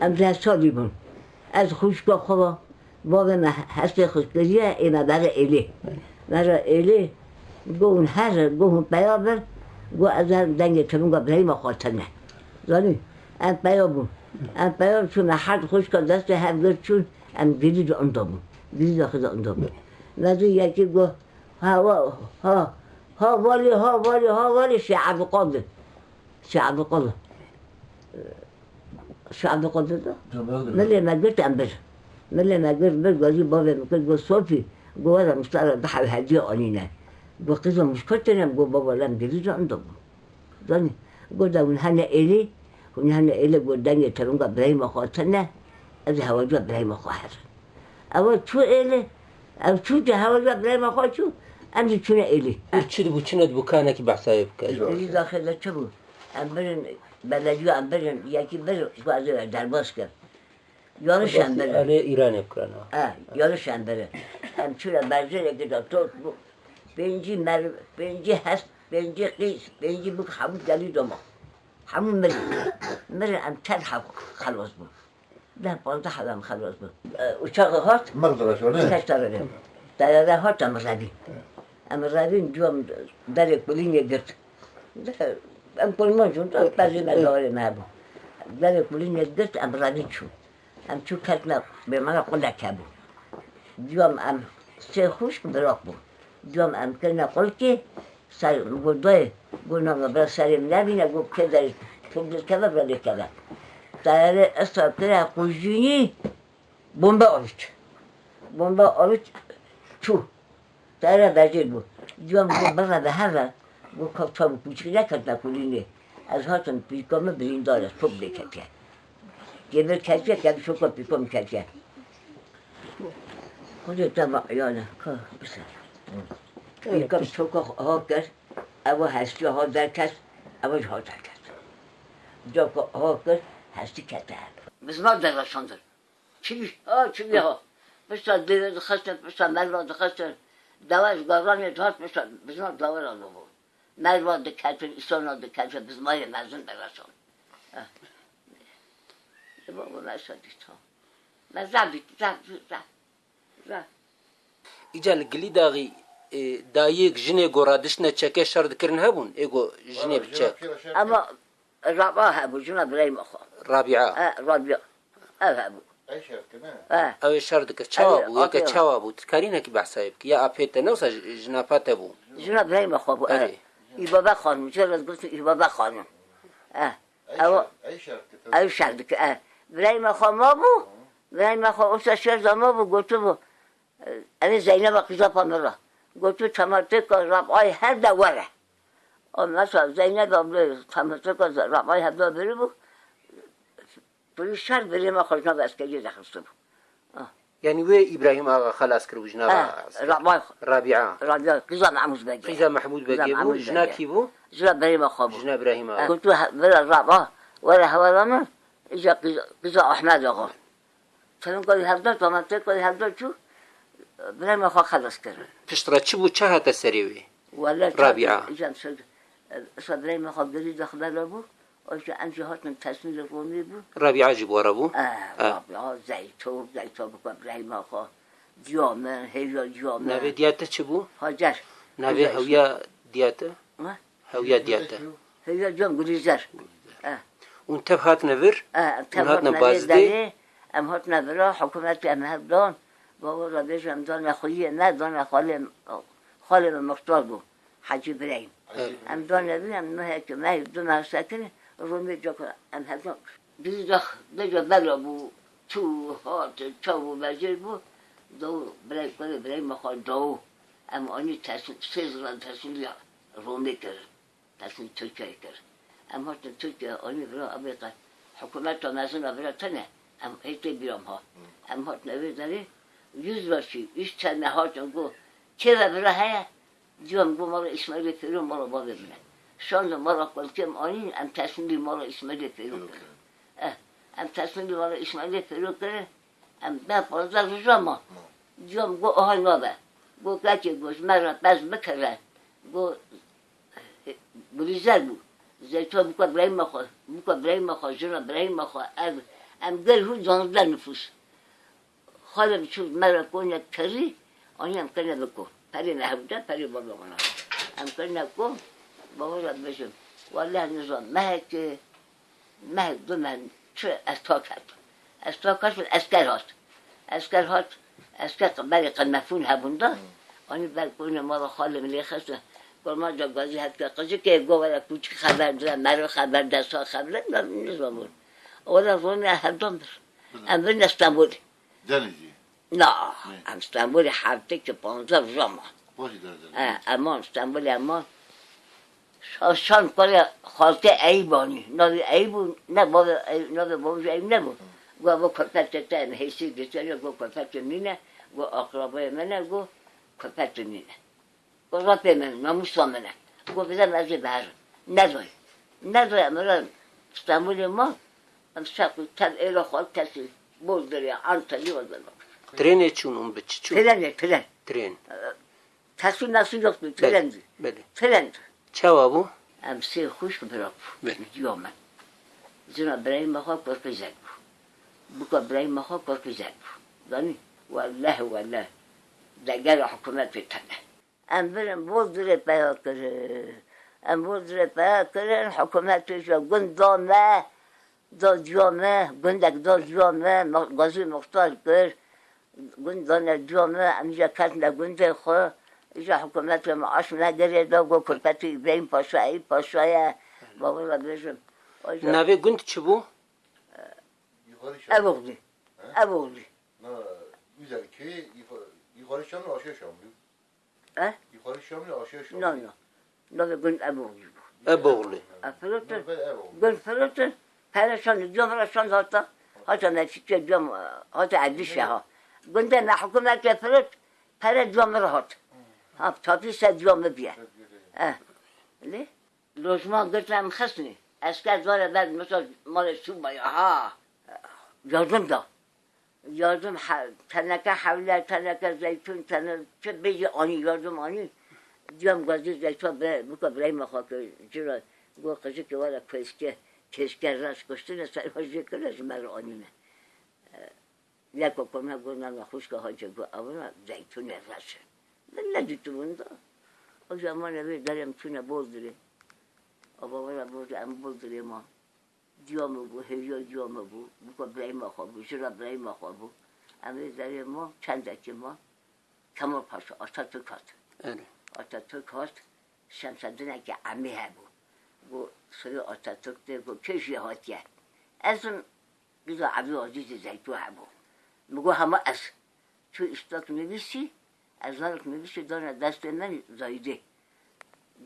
بون از خوشگاه خواه ما هست خوشگاهیه اینا برای ایلی برای ایلی گو اون هر گو اون بیابر گو از دنگ تمون گو برای ما خاطر نه. زانی ام بیابون ام بیاب چون هر خوشگاه دست هم چون ام دیدی دو اندامون دیدی داخل اندامون ولی یکی گو ها ها ها والی ها والی ها والی شعب قادر. شعب قادر. الشعب قدرته من اللي ما قدرت انبشه من اللي ما قدرت بس قاضي بابي ممكن قول صوفي. جواز مستقبل بحر هادية قليلة بقيت مش كنت أنا بقول بابا لا مدريد عندهم ظني. قول ده من هنا إلي ومن هنا إلي قول دنيا تلونجا إبراهيم خاطرنا از هواجو إبراهيم خواهر اول شو إلي؟ أو شو ده هواجو إبراهيم خواهر شو؟ أمشي شنو إلي؟ تشرب وشنو بكانك بعثا يبكى اذا خلت شبه امبرن بلدیو امبرن یکی بر گوازه بر در باز کرد یالش امبرن باستی اله ایران اکران ها اه یالش امبرن همچوره برزه را که داتا بینجی مر بینجی هست بینجی قیس بینجی بک حمود دلی دوما حمود مرن مرن ام تر حب خلاص بود نه پانتا حب هم خلاص بود اوچاق هات مردرش ولی؟ اوچاق دارم دارده هات ام رابی ام رابی جوام بلک بلینه گرد ام کل من جون تو تازه نداره نبا. داره کلی ندست ام رانی چو. ام چو کت نه به من کل که بود. دیوام ام سه خوش بدرک بود. دیوام ام کل نه که سر گودای گونه و بر سریم نبینه گو که داری تو که بر دی که بود. داره اصلا تر اکوژینی بمب آورد. بمب آورد چو. داره دچیل بود. دیوام بمب را به هر وہ کپ کا پوچھ گیا کھتنا کھولیں گے اس ہا تم پی کے میں بھی ڈال اس پھل کہتے ہیں یہ میرے چچو کہتے ہیں شوکو پم کہتے ہیں وہ کوے تما یا نہ کہ بس تو ایک کپ شوکو ہاکر اب وہ ہنس جاتا ہے کس اب ہنس جاتا ہے جو کو ہاکر ہنسی کھاتا ہے بس نہ جسوں چی؟ کی چی کیو بس دل کے ہسن بس میں دل ہسن دواس بزم میں تو ہسن بس نہ دل ہسن Merva da keter, İslam'a da keter. Biz maya mezun derlaşan. بابا مسادی تا من زبی زب زب زب ایجا گلی داغی دایک جنه گورادش نه چکه شر دکرن هبون؟ ایگو جنه بچک اما رابعه اه ربيع اه ابو اي شركة نه اه. او شر دک چاوا بو آره، یک آره. چاوا بو کارینه کی بحثای بک یا اپیت نوسا جناپات بو جنا برایم اخو ابو اه. آره. ای بابا خانم چرا قلت ای بابا خانم شركة اي شركة او شردك اه برایم اخو ما بو اخو اوسا شرد ما بو قلت بو انا زینب قضا پامرا قلت تمرتك ربعای هر دوره مثلا زینب تمرتك ربعای هر دوره بو پولیس شهر بریم اخو جناب اسکری دخلسته بو يعني وي إبراهيم آغا خلاص كرو جنا آه. رابعة. رابعة. قزا محمود باجي قزا محمود باجي بو جنا كيبو جنا إبراهيم أخو جنا إبراهيم آه، اخو كنت بلا الرابعة ولا هو لما إجا قزا أحمد آغا فلن قولي هبدت وما تقولي هذا شو؟ إبراهيم أخو خلاص كرو بشترا تشبو تشاها تسريوي. ولا رابعة. إجا إبراهيم أخو قريب دخل بابو اجا انت هات من تصميم القومي بو رابعه جی بو ربو اه رابعة زيتو زيتو بكو بلا ما خا جامع هيا جامع. نوی دیاته چی بو هاجر نوی هویا دیاته هویا دیاته هيا جام اه اون تب هات نور اون هات نبازده ام هات نبرا حکومت ام هبدان بابا را بشم دان خویی نه دان خاله خاله مختار بو حجی بریم. ام دان نبی ام نه که ما دو ما رومی جا که ام هبدان بیزا بجا بلا بو تو هات تو بجر بو دو برای کنه برای مخواد دو ام آنی تصمیم سیز را تصمیم رومی کرد تصمیم ترکیه کرد ام هات ترکیه آنی برا امریکا حکومت تا مزون برا تنه ام ایتی بیرام ها ام هات نوی داری yüz başı, üç tane hacım bu. Keve bira heye, diyorum bu malı İsmail'e Ferun malı baba bile. شان ما را کلکم آنی ام تصمیلی ما را اسمال فیرو کرد ام تصمیلی ما را اسمال فیرو کرد ام به پازد جاما جام گو آهان آبه. گو گچه گوش مرا بز بکره گو بریزر بو زیتو بکو برای ما خواه بکو برای ما خواه جنا برای ما خواه. ام, گل هو جانده نفوس. خواهم چود مرا کنی کری آنی ام کنی بکو پری نهبوده پری بابا کنه ام کنی بکو بابا را بشم والله نظام مهک مهک دو من چه از تا کرد از تا کرد اسکر هات اسکر هات اسکر برای قنفون هبونده آنی بر کنه ما را خالم لیخسته ما جا گازی هست که قضی که گو ولا کوچی خبر داره مرا خبر دستا خبر نظام بود ولا رومی هردم بر ام بین استانبول Denizli. نه ام استانبول هفته که Boşu derler. اما استانبول اما شان کار خالته ایبانی نوی ایبون نه بابا نوی بابا ایب نبود گو با کپت تن حیثی گسیاری گو کپت نینه گو اقرابای منه گو کپت نینه گو رابه من ناموسا منه گو بدم از بر ندوی ندوی امرا استانبول ما ام شکل تب ایرا خال کسی بول داری انتلی و دارم Trene çun um biç çun. ترنه ترن Tren. تصویر نسو یکتو Bele. ترندی Bele. ترند Çava bu? ام سه خوش براب بله. دیومن زنا برای ما خواه کرکی زد بکا برای ما خواه کرکی زد دانی والله والله دگر حکومت بتنه ام برم بود دره پیا کره ام بود دره پیا کره حکومت پیشا گند دامه دا اینجا حکومت رو معاش نگره دا گو کلپت ابراهیم پاشایی پاشای بابا را بشم Nave gund çi bu? Yukarı Şam. ابوغلی ابوغلی Na, güzel köy yukarı, yukarı Şam'la aşağı Şam'lı. He? Yukarı Şam'la aşağı Şam'lı. نه نه نه به گند ابوغلی. افلوتن Ben ev oldu. گند فلوتن پرشان جام رشان هاتا نتیجه جام هاتا عدیشه ها گند نه حکومت فلوت پر جام هاب تابی سدیوم بیه. لی لجمن گفت من خس نی. از بله؟ کد وار بعد مثلا مال شوم بیا. ها یادم دار. یادم تنکه حاوله تنکه زیتون تنکه چه بیج آنی یادم آنی. دیام گازی زیتون بر بکار برای ما خواهیم گو خزی که وارد کویش که کیش کرد راست کشتن نسل های زیکل از مر آنی من. یک کوکو من گونه نخوش که هدیه بود اونا زیتون نرسه. Dittim bunda? O zaman evi derim tüne bozdure. Ama bana bozdu, ama bozdure ma. بو هیا دیامه بو بو برای ما خواه بو جرا برای ما خواه بو اما در ما چند دکی ما کمال پاشا آتا تو کات Evet. شمسدونه که امی ها بو بو سوی آتا تو ده بو کشی هاتیه از اون بیزا عبی عزیز زیتو ها بو مگو همه از تو اشتاک نویسی از نارک نویسی دانه دست من زایده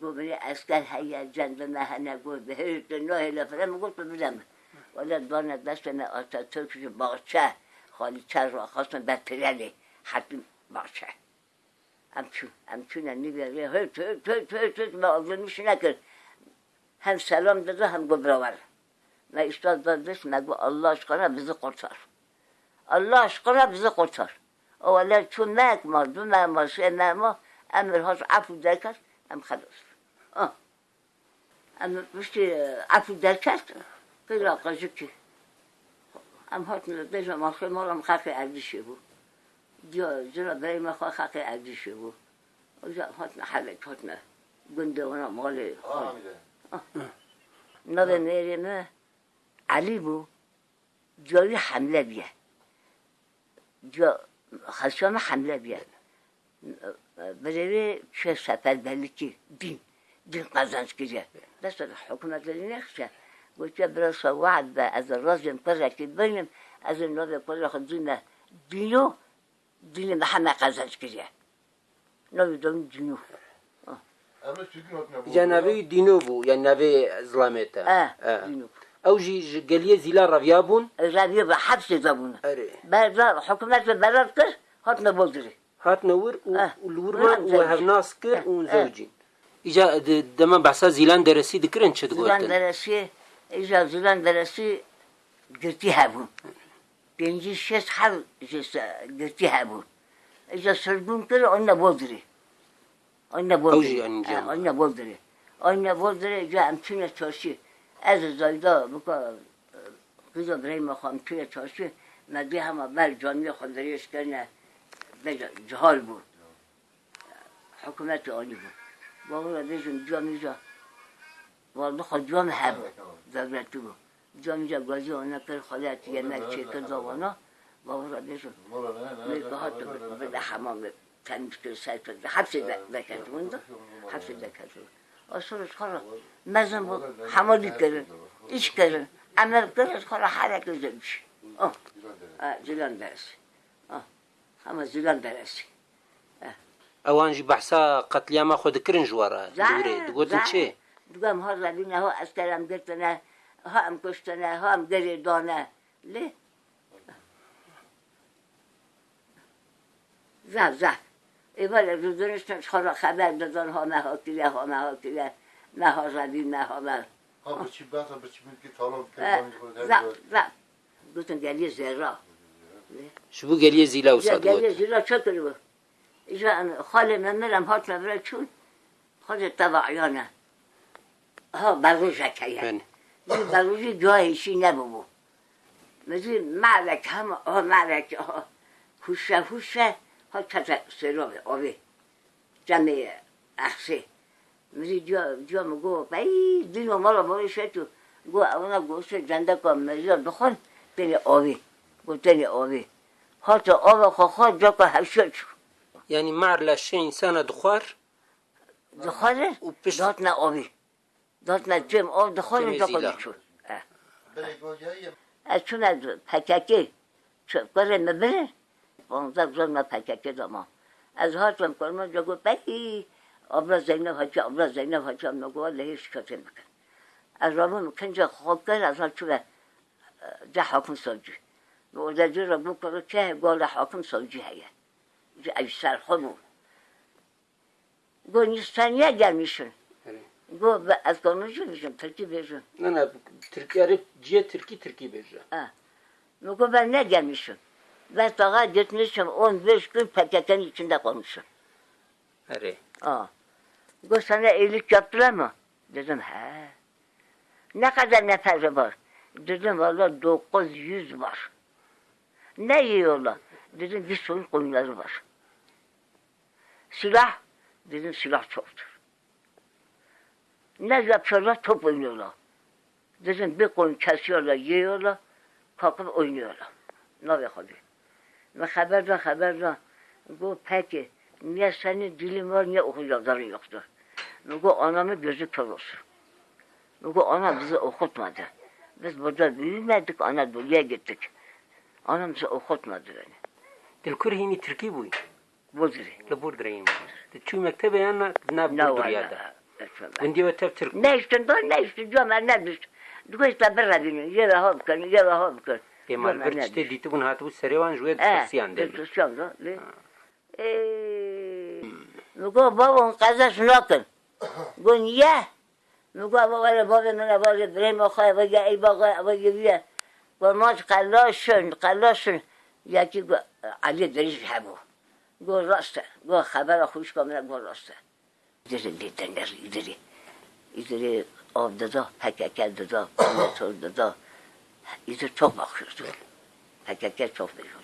گو بری اسکر هیا جنب مهنه گو به هر نه لفره مگو تو بدم ولی دانه دست من آتا ترکش باچه خالی چر را خواستم بر پرله حتی باچه همچون همچون نگره هر تو تو تو تو ما آزمیش نکرد هم سلام داده هم گو براور و استاد دادش مگو الله اشکانه bizi kurtar. Allah aşkına اولا چون مک ما دو مک ما ما امر هاش افو درکست ام خداست. ام بشتی افو درکست خیلی آقا زکی هم هاش میده بیزا ما خیلی ما رو هم خاقی عردی شی بو دیا زیرا برای ما خواه خاقی بو اوزا هم نه حوک هاش نه گنده اونا مالی خواه میری ما علی بو جایی حمله بیه. جایی Xaçana həmlə vermə. Belirə şey səfərbərlikçi, din, din qazanç gecə. Bəs hökumət eləyəcəksə, قلت يا براس وعد از الرجل طلع كبيرم از النبي كله خدينا دينو دين محمد قزنش كذا نبي دون دينو جنبي دينو بو يعني نبي ظلمته آه, آه. دينو jî ji geliye zîla reviya bûn. رابیه به حبس زبونه Erê. بعد حکومت به برات کرد هات نبودری Hatine wir û Eh. û li wirman Eh, û zevcîn. hevnas kir Eh, û eh. zewcîn. İca di- dema behsa zîlan deresî dikirin çi زیلان digotin. برسی ایجا زیلان برسی گرتی هبون پنجی شش هر جس گرتی هبون از زایدا بکا قیزا برای مخوام توی چاشی مدی همه بل جانبی خود دریش کرنه جهال بود حکومت عالی بود بابا را بیشون جامی جا والله خود جام هب دولتی بود جامی جا گازی آنه کر خودت یه مکچه کر دوانا بابا را بیشون میگه ها تو بده حمام تمیز کر سایت بده حبس دکت مونده حبس دکت اصولش خورا مزن بود حمالی کرن ایش کرن عمل کرن خورا حرکت زمش آه زیلان درسی آه همه زیلان درسی ئەوان ژی بەحسا قەتلیاما خۆ دەکردن ژوارە دوورێ دگوتن چێ دوگم ها زبینه ها اسکرم گرتنه ها هم کشتنه ها هم گری دانه لی زه زه ایوال روزنشتن خورا خبر دادن ها مها کیله ها مها کیله مها زبین مها مها Ha bu çi bata bu çi milki talon زه زه گفتن گلی زرا ji بوو گەلیە زیلا و سەد گلی زرا چه بود ایجا خاله من هات مبره چون خود تبعیانه ها بروژه که. این بروژه جایشی نبود مثل معرک هم ها معرک ها هوشه هوشه ها تتا سرابه آبه جمع اخسه مثل جا جا مگو بایی دینو مالا بایشه تو. گو اونا گوشه جنده کن مزیار بخون تنی آبه گو آبه ها تا آبه خواه جا که هفشه چو ینی مار لە شێ ئینسانە دخوار؟ دخواره و دات نه آبی دات نه جم آب دخواره جا. Bere gojayı از چون از پککی چون کاره مبره؟ پانزده زن ما پککی داما از هاتم کنم جا گو بایی آبلا زینب هاچه آبلا زینب هاچه هم نگو لهیش کسی مکن از رابو مکن جا خواب کرد از هات چون ده حاکم سوجی و اوزا جو را بو کرد که گال حاکم سوجی هیه. جا ایش سر خودمون گو نیستانیه gelmişsin. گو ب- از کنوشو بیشم ترکی بیشم نەنا ترکیارە جیە ترکی ترکی بێژە Nuko ben ne gelmişim? Ben daha gitmişim 15 gün paketin içinde konmuşum. Hadi. Aa. Bu sana iyilik yaptılar mı? Dedim he. Ne kadar nefesi var? Dedim valla 900 var. Ne yiyorlar? Dedim bir sürü koyunları var. Silah? Dedim silah çoktur. Ne yapıyorlar? Top oynuyorlar. Dedim bir koyun kesiyorlar, yiyorlar, kalkıp oynuyorlar. Ne yapalım? Ve haberde haberde bu peki niye senin dilin var niye okuyacakların yoktur. Bu anamın gözü kör olsun. Bu ana bizi okutmadı. Biz burada büyümedik Anadolu'ya gittik. Anam bizi okutmadı beni. Dilkur hini Türkiye bu. Budri. La Budri hini. Çünkü mektebe yana ne Budri yada. Gündi ve tep Türk. Ne iştin doy ne iştin doy ne iştin. Dukuşla bir rabinin yere hop kırın yere hop kırın. پێمانبەر شتێ دیتبوون هاتبوو سەرێوان ژێ Eh, پرسیان دێ Hristiyan da. ne? Eee, Nuko babam kazasını akın. Bu niye? Nuko babam babam bana babam Ibrahim Akay ve ya ey baba ve ya Olmaz kallaşın, kallaşın. Ya ki Ali Deriz hebu. Go rasta, go haber hoş kamera go rasta. İdiri ditenler, idiri. İdiri avda da, PKK da, Anadolu'da ایدر تو بخشوز دو هکه که تو بیشون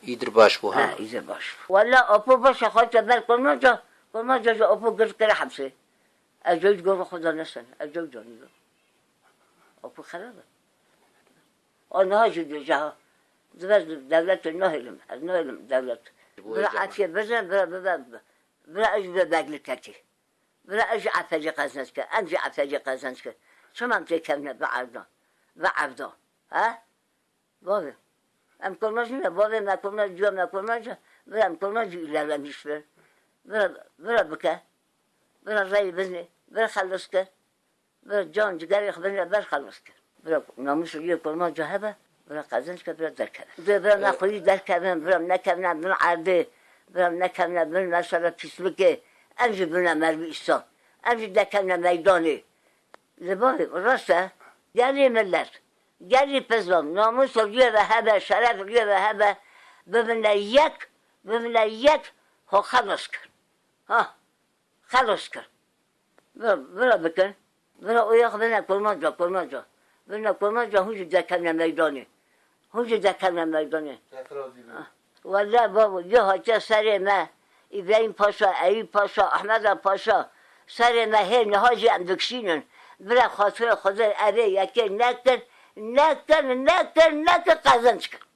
ایدر باش بو هم ایدر باش بو والا اپو باش خواهد که بر کنم جا کنم جا جا اپو گرد کره حمسه اجاج گرم خدا نسن جانی اپو خرابه آنه ها جدی جا دوست دولت نهیلم از نهیلم دولت برا عفیه بزن برا برا برا از برا بگل کتی برا از عفیه قزنس که انجی عفیه قزنس که چمم تکم بعبده ها؟ بابه أم كلماش نه بابي ما كلماش جو ما كلماش برا ما كلماش إلا لا مشفر برا برا بكا برا زي بزني برا که برا جان جدار يخبرني برا خلصك برا ناموس ليه كلماش جهبه برا قزنشك برا دركب برا ناخذ دركب برا نكبنا برا عربي برا نكبنا برا نشرب في سلكه امشي بنا مربي الصوت امشي دكبنا ميداني. لبابي راسته Gel millet. Gel pezvam. Namus güve hebe, şeref güve hebe. Böbünle yek, böbünle yek. Ho halos kır. Ha, halos kır. Böyle bakın. Böyle uyak bana kurmanca, kurmanca. Bana kurmanca hücü zekemle meydanı. Hücü zekemle meydanı. Valla babu, yo hoca sarıma. İbrahim Paşa, Eyüp Paşa, Ahmet Paşa. Sarıma her ne hacı emdüksinin. Bırak hasır, hasır, arı, yakır, nektar, nektar, nektar, nektar kazan çıkar.